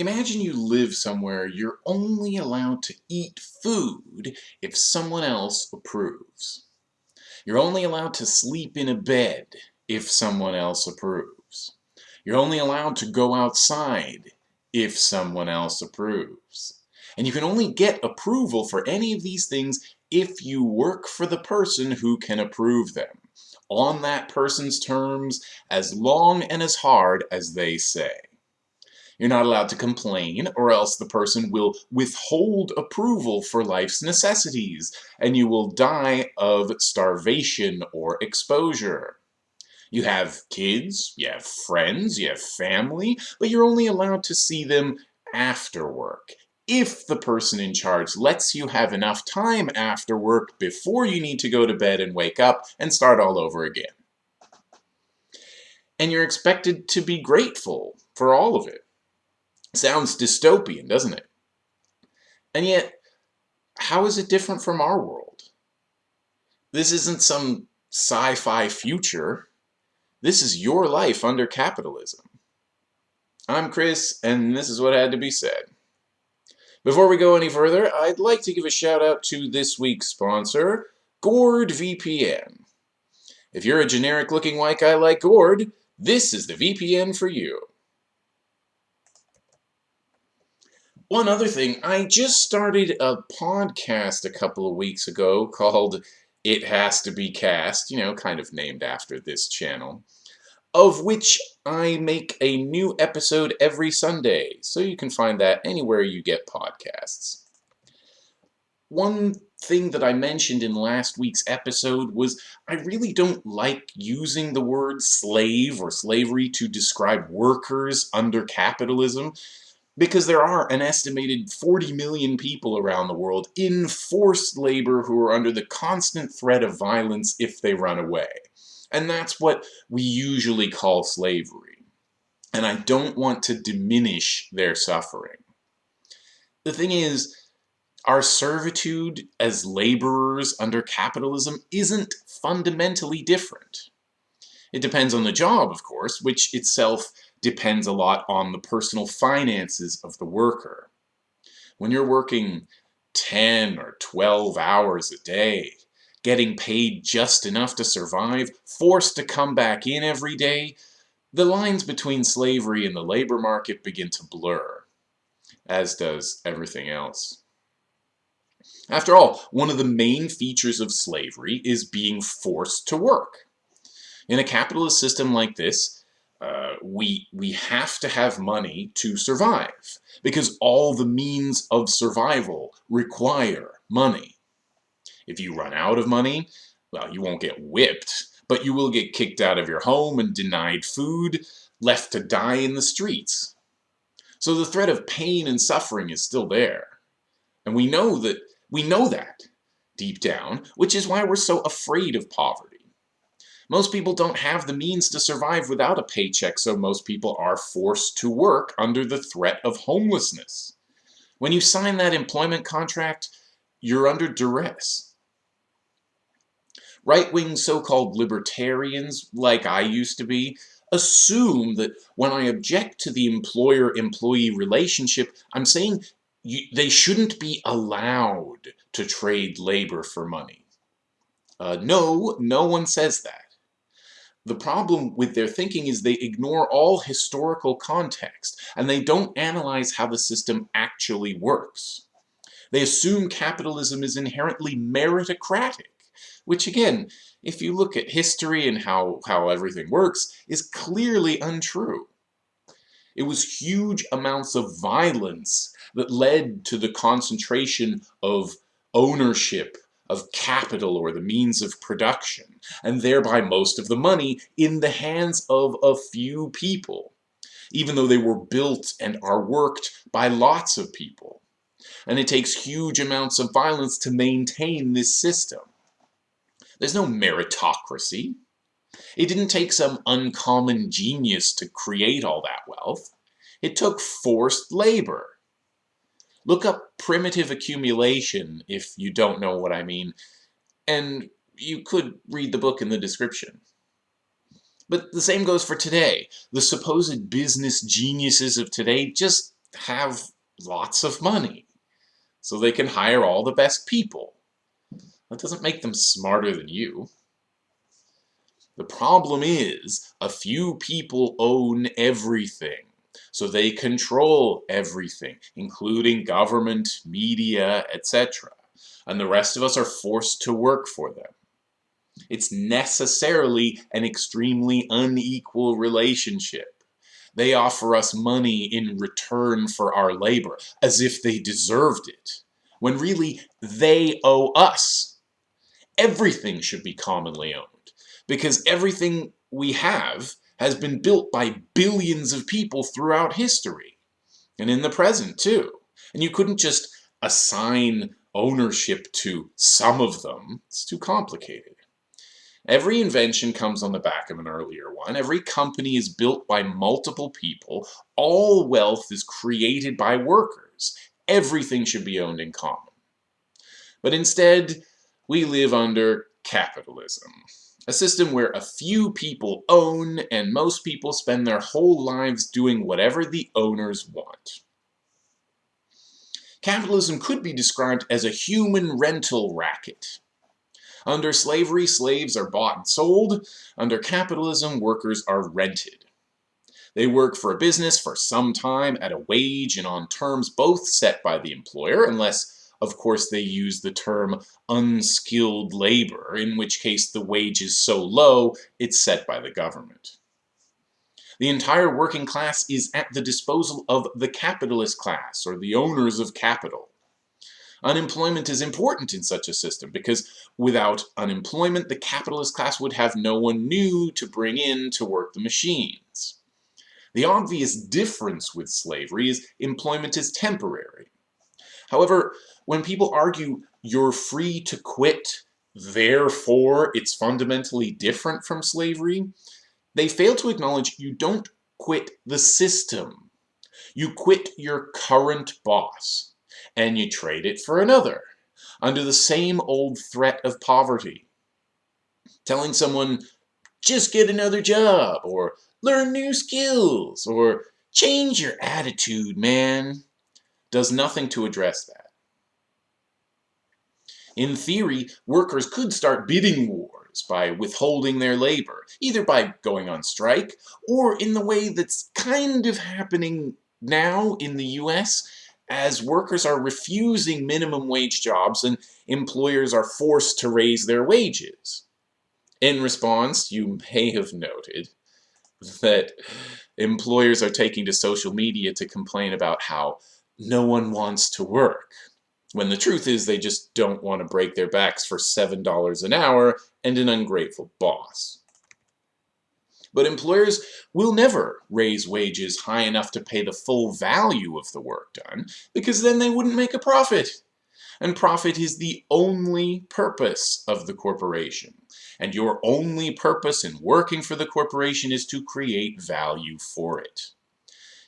Imagine you live somewhere you're only allowed to eat food if someone else approves. You're only allowed to sleep in a bed if someone else approves. You're only allowed to go outside if someone else approves. And you can only get approval for any of these things if you work for the person who can approve them, on that person's terms, as long and as hard as they say. You're not allowed to complain, or else the person will withhold approval for life's necessities, and you will die of starvation or exposure. You have kids, you have friends, you have family, but you're only allowed to see them after work. If the person in charge lets you have enough time after work before you need to go to bed and wake up and start all over again. And you're expected to be grateful for all of it. Sounds dystopian, doesn't it? And yet, how is it different from our world? This isn't some sci-fi future. This is your life under capitalism. I'm Chris, and this is what had to be said. Before we go any further, I'd like to give a shout out to this week's sponsor, Gord VPN. If you're a generic looking white guy like Gord, this is the VPN for you. One other thing, I just started a podcast a couple of weeks ago called It Has to Be Cast, you know, kind of named after this channel, of which I make a new episode every Sunday, so you can find that anywhere you get podcasts. One thing that I mentioned in last week's episode was I really don't like using the word slave or slavery to describe workers under capitalism because there are an estimated 40 million people around the world in forced labor who are under the constant threat of violence if they run away. And that's what we usually call slavery. And I don't want to diminish their suffering. The thing is, our servitude as laborers under capitalism isn't fundamentally different. It depends on the job, of course, which itself depends a lot on the personal finances of the worker. When you're working 10 or 12 hours a day, getting paid just enough to survive, forced to come back in every day, the lines between slavery and the labor market begin to blur, as does everything else. After all, one of the main features of slavery is being forced to work. In a capitalist system like this, uh, we, we have to have money to survive because all the means of survival require money. If you run out of money, well, you won't get whipped, but you will get kicked out of your home and denied food, left to die in the streets. So the threat of pain and suffering is still there. And we know that, we know that deep down, which is why we're so afraid of poverty. Most people don't have the means to survive without a paycheck, so most people are forced to work under the threat of homelessness. When you sign that employment contract, you're under duress. Right-wing so-called libertarians, like I used to be, assume that when I object to the employer-employee relationship, I'm saying you, they shouldn't be allowed to trade labor for money. Uh, no, no one says that. The problem with their thinking is they ignore all historical context, and they don't analyze how the system actually works. They assume capitalism is inherently meritocratic, which again, if you look at history and how, how everything works, is clearly untrue. It was huge amounts of violence that led to the concentration of ownership of capital or the means of production, and thereby most of the money in the hands of a few people, even though they were built and are worked by lots of people. And it takes huge amounts of violence to maintain this system. There's no meritocracy. It didn't take some uncommon genius to create all that wealth. It took forced labor. Look up primitive accumulation if you don't know what I mean, and you could read the book in the description. But the same goes for today. The supposed business geniuses of today just have lots of money, so they can hire all the best people. That doesn't make them smarter than you. The problem is, a few people own everything, so they control everything, including government, media, etc. And the rest of us are forced to work for them. It's necessarily an extremely unequal relationship. They offer us money in return for our labor, as if they deserved it, when really they owe us. Everything should be commonly owned because everything we have has been built by billions of people throughout history and in the present too. And you couldn't just assign ownership to some of them. It's too complicated. Every invention comes on the back of an earlier one. Every company is built by multiple people. All wealth is created by workers. Everything should be owned in common. But instead, we live under capitalism. A system where a few people own and most people spend their whole lives doing whatever the owners want. Capitalism could be described as a human rental racket. Under slavery, slaves are bought and sold. Under capitalism, workers are rented. They work for a business for some time at a wage and on terms both set by the employer, unless of course, they use the term unskilled labor, in which case the wage is so low, it's set by the government. The entire working class is at the disposal of the capitalist class, or the owners of capital. Unemployment is important in such a system because without unemployment, the capitalist class would have no one new to bring in to work the machines. The obvious difference with slavery is employment is temporary. However, when people argue you're free to quit, therefore it's fundamentally different from slavery, they fail to acknowledge you don't quit the system. You quit your current boss, and you trade it for another, under the same old threat of poverty. Telling someone, just get another job, or learn new skills, or change your attitude, man, does nothing to address that. In theory, workers could start bidding wars by withholding their labor, either by going on strike, or in the way that's kind of happening now in the US, as workers are refusing minimum wage jobs and employers are forced to raise their wages. In response, you may have noted that employers are taking to social media to complain about how no one wants to work. When the truth is they just don't want to break their backs for $7 an hour and an ungrateful boss. But employers will never raise wages high enough to pay the full value of the work done, because then they wouldn't make a profit. And profit is the only purpose of the corporation. And your only purpose in working for the corporation is to create value for it.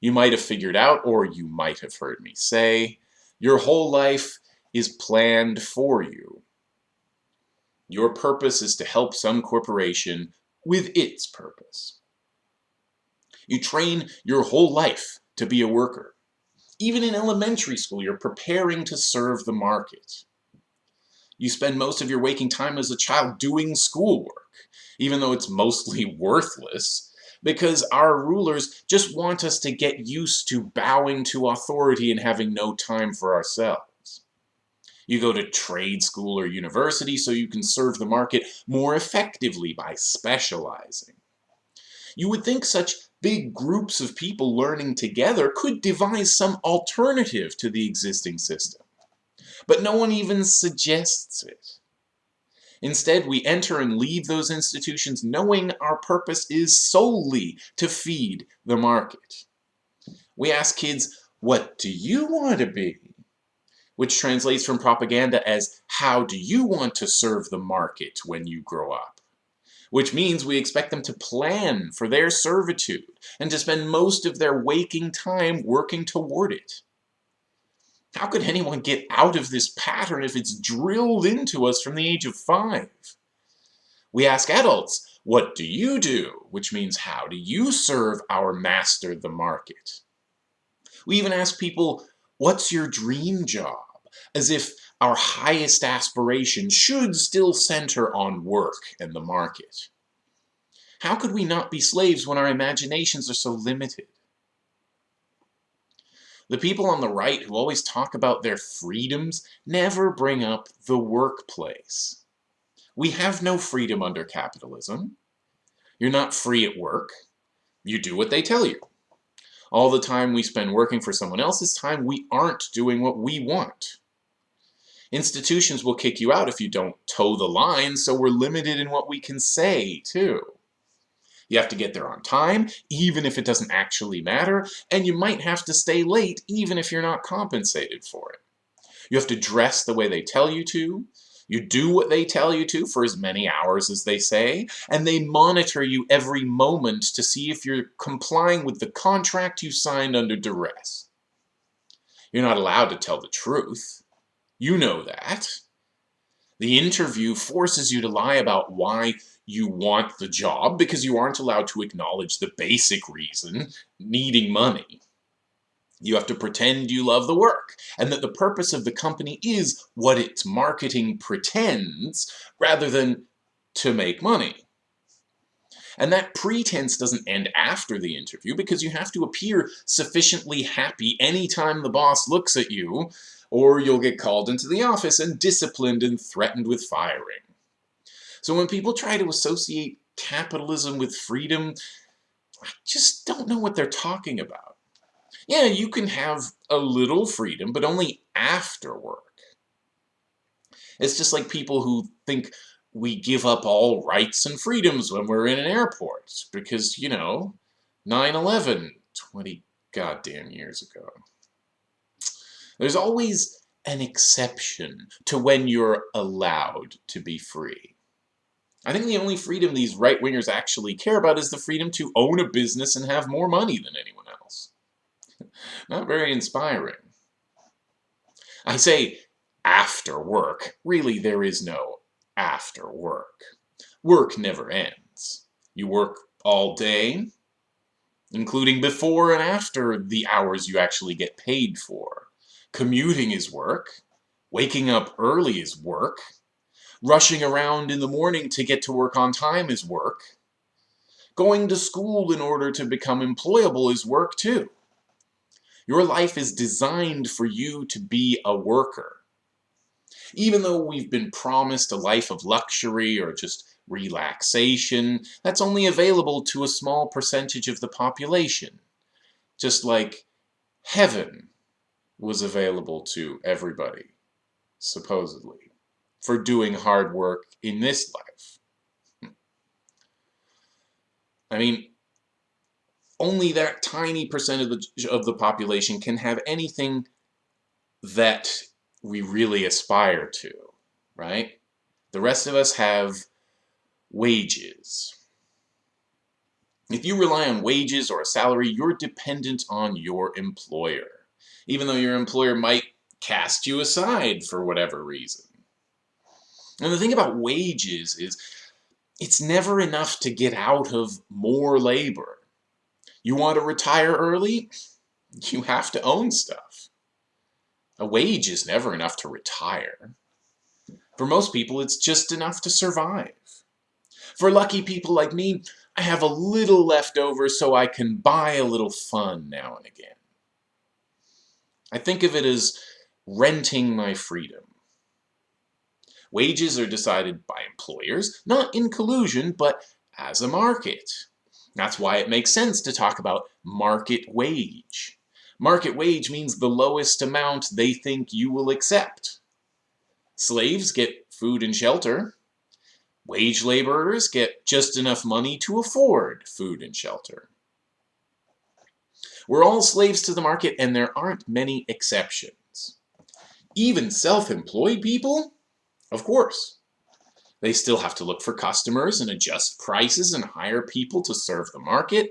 You might have figured out, or you might have heard me say, your whole life is planned for you. Your purpose is to help some corporation with its purpose. You train your whole life to be a worker. Even in elementary school, you're preparing to serve the market. You spend most of your waking time as a child doing schoolwork, even though it's mostly worthless, because our rulers just want us to get used to bowing to authority and having no time for ourselves. You go to trade school or university so you can serve the market more effectively by specializing. You would think such big groups of people learning together could devise some alternative to the existing system. But no one even suggests it. Instead, we enter and leave those institutions knowing our purpose is solely to feed the market. We ask kids, what do you want to be? Which translates from propaganda as, how do you want to serve the market when you grow up? Which means we expect them to plan for their servitude and to spend most of their waking time working toward it. How could anyone get out of this pattern if it's drilled into us from the age of five? We ask adults, what do you do? Which means, how do you serve our master, the market? We even ask people, what's your dream job? As if our highest aspiration should still center on work and the market. How could we not be slaves when our imaginations are so limited? The people on the right who always talk about their freedoms never bring up the workplace. We have no freedom under capitalism. You're not free at work. You do what they tell you. All the time we spend working for someone else's time, we aren't doing what we want. Institutions will kick you out if you don't toe the line, so we're limited in what we can say, too. You have to get there on time, even if it doesn't actually matter, and you might have to stay late, even if you're not compensated for it. You have to dress the way they tell you to, you do what they tell you to for as many hours as they say, and they monitor you every moment to see if you're complying with the contract you signed under duress. You're not allowed to tell the truth. You know that. The interview forces you to lie about why you want the job because you aren't allowed to acknowledge the basic reason, needing money. You have to pretend you love the work, and that the purpose of the company is what its marketing pretends, rather than to make money. And that pretense doesn't end after the interview because you have to appear sufficiently happy anytime the boss looks at you, or you'll get called into the office and disciplined and threatened with firing. So when people try to associate capitalism with freedom, I just don't know what they're talking about. Yeah, you can have a little freedom, but only after work. It's just like people who think we give up all rights and freedoms when we're in an airport because, you know, 9-11, 20 goddamn years ago. There's always an exception to when you're allowed to be free. I think the only freedom these right-wingers actually care about is the freedom to own a business and have more money than anyone else. Not very inspiring. I say after work. Really, there is no after work. Work never ends. You work all day, including before and after the hours you actually get paid for. Commuting is work. Waking up early is work. Rushing around in the morning to get to work on time is work. Going to school in order to become employable is work too. Your life is designed for you to be a worker. Even though we've been promised a life of luxury or just relaxation, that's only available to a small percentage of the population. Just like heaven was available to everybody, supposedly, for doing hard work in this life. Hmm. I mean, only that tiny percent of the, of the population can have anything that we really aspire to, right? The rest of us have wages. If you rely on wages or a salary, you're dependent on your employer, even though your employer might cast you aside for whatever reason. And the thing about wages is it's never enough to get out of more labor. You want to retire early? You have to own stuff. A wage is never enough to retire. For most people, it's just enough to survive. For lucky people like me, I have a little left over so I can buy a little fun now and again. I think of it as renting my freedom. Wages are decided by employers, not in collusion, but as a market. That's why it makes sense to talk about market wage. Market wage means the lowest amount they think you will accept. Slaves get food and shelter. Wage laborers get just enough money to afford food and shelter. We're all slaves to the market and there aren't many exceptions. Even self-employed people? Of course. They still have to look for customers and adjust prices and hire people to serve the market.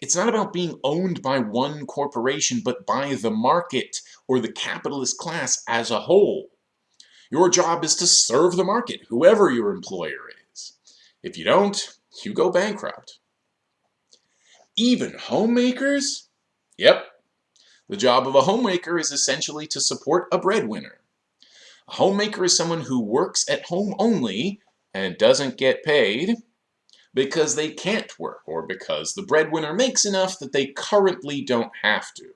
It's not about being owned by one corporation, but by the market or the capitalist class as a whole. Your job is to serve the market, whoever your employer is. If you don't, you go bankrupt. Even homemakers? Yep. The job of a homemaker is essentially to support a breadwinner. A homemaker is someone who works at home only and doesn't get paid because they can't work or because the breadwinner makes enough that they currently don't have to.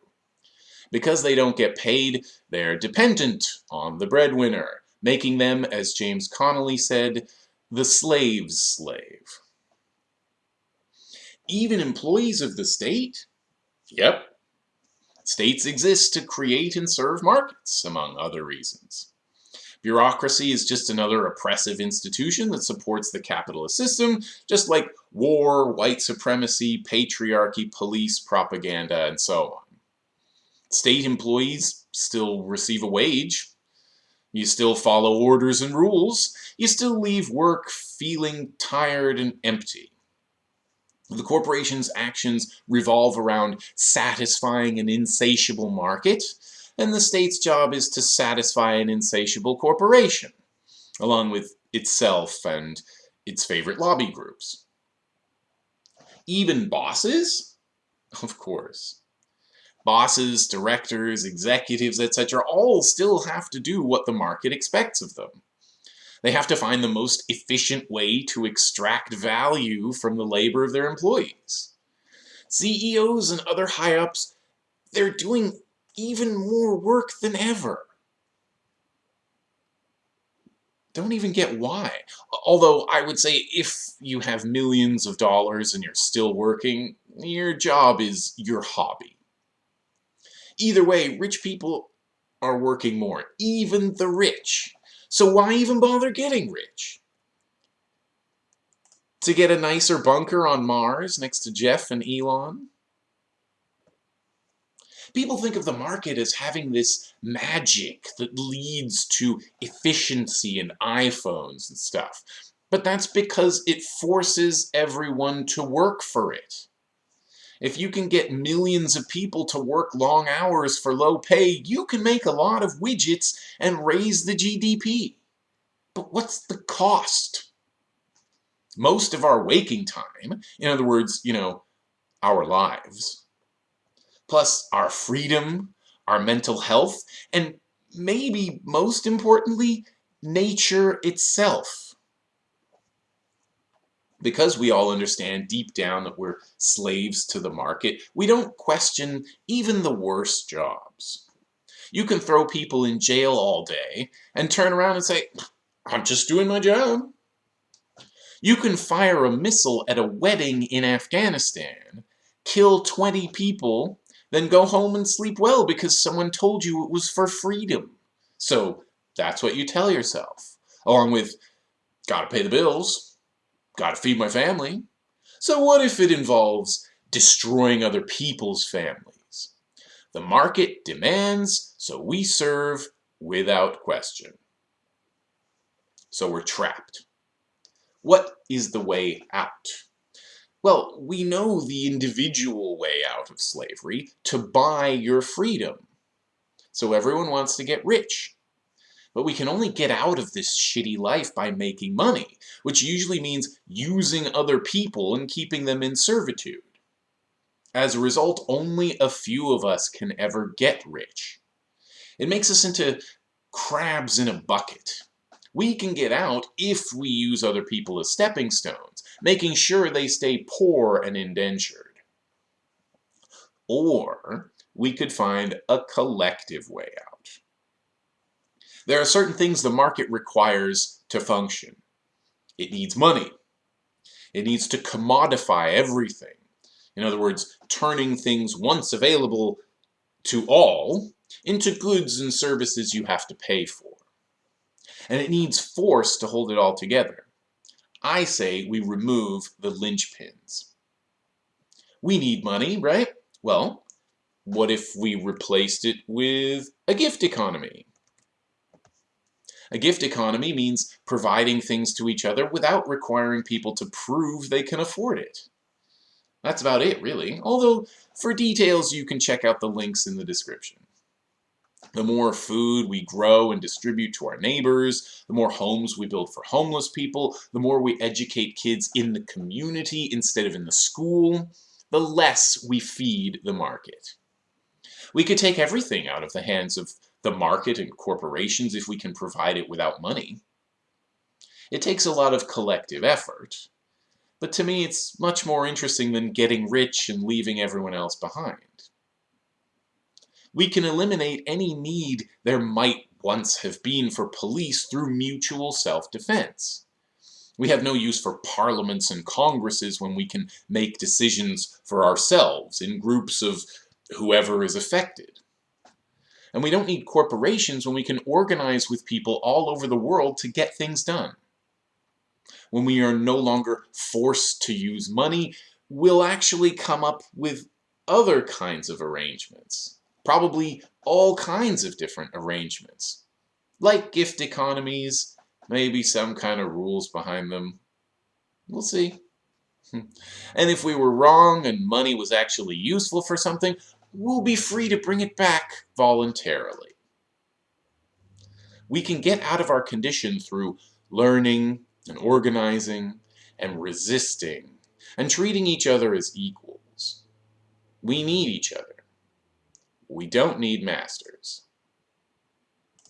Because they don't get paid, they're dependent on the breadwinner, making them, as James Connolly said, the slave's slave. Even employees of the state? Yep. States exist to create and serve markets, among other reasons. Bureaucracy is just another oppressive institution that supports the capitalist system, just like war, white supremacy, patriarchy, police, propaganda, and so on. State employees still receive a wage. You still follow orders and rules. You still leave work feeling tired and empty. The corporation's actions revolve around satisfying an insatiable market, and the state's job is to satisfy an insatiable corporation, along with itself and its favorite lobby groups. Even bosses? Of course. Bosses, directors, executives, etc. all still have to do what the market expects of them. They have to find the most efficient way to extract value from the labor of their employees. CEOs and other high-ups, they're doing even more work than ever. Don't even get why. Although I would say if you have millions of dollars and you're still working, your job is your hobby. Either way, rich people are working more, even the rich. So why even bother getting rich? To get a nicer bunker on Mars next to Jeff and Elon? People think of the market as having this magic that leads to efficiency and iPhones and stuff. But that's because it forces everyone to work for it. If you can get millions of people to work long hours for low pay, you can make a lot of widgets and raise the GDP. But what's the cost? Most of our waking time, in other words, you know, our lives, plus our freedom, our mental health, and maybe most importantly, nature itself. Because we all understand deep down that we're slaves to the market, we don't question even the worst jobs. You can throw people in jail all day and turn around and say, I'm just doing my job. You can fire a missile at a wedding in Afghanistan, kill 20 people, then go home and sleep well because someone told you it was for freedom. So that's what you tell yourself. Along with, gotta pay the bills, gotta feed my family. So what if it involves destroying other people's families? The market demands, so we serve without question. So we're trapped. What is the way out? Well, we know the individual way out of slavery, to buy your freedom. So everyone wants to get rich. But we can only get out of this shitty life by making money, which usually means using other people and keeping them in servitude. As a result, only a few of us can ever get rich. It makes us into crabs in a bucket. We can get out if we use other people as stepping stones, making sure they stay poor and indentured. Or we could find a collective way out. There are certain things the market requires to function. It needs money. It needs to commodify everything. In other words, turning things once available to all into goods and services you have to pay for and it needs force to hold it all together. I say we remove the linchpins. We need money, right? Well, what if we replaced it with a gift economy? A gift economy means providing things to each other without requiring people to prove they can afford it. That's about it, really, although for details you can check out the links in the description. The more food we grow and distribute to our neighbors, the more homes we build for homeless people, the more we educate kids in the community instead of in the school, the less we feed the market. We could take everything out of the hands of the market and corporations if we can provide it without money. It takes a lot of collective effort, but to me it's much more interesting than getting rich and leaving everyone else behind. We can eliminate any need there might once have been for police through mutual self-defense. We have no use for parliaments and congresses when we can make decisions for ourselves in groups of whoever is affected. And we don't need corporations when we can organize with people all over the world to get things done. When we are no longer forced to use money, we'll actually come up with other kinds of arrangements. Probably all kinds of different arrangements. Like gift economies, maybe some kind of rules behind them. We'll see. Hmm. And if we were wrong and money was actually useful for something, we'll be free to bring it back voluntarily. We can get out of our condition through learning and organizing and resisting and treating each other as equals. We need each other. We don't need masters.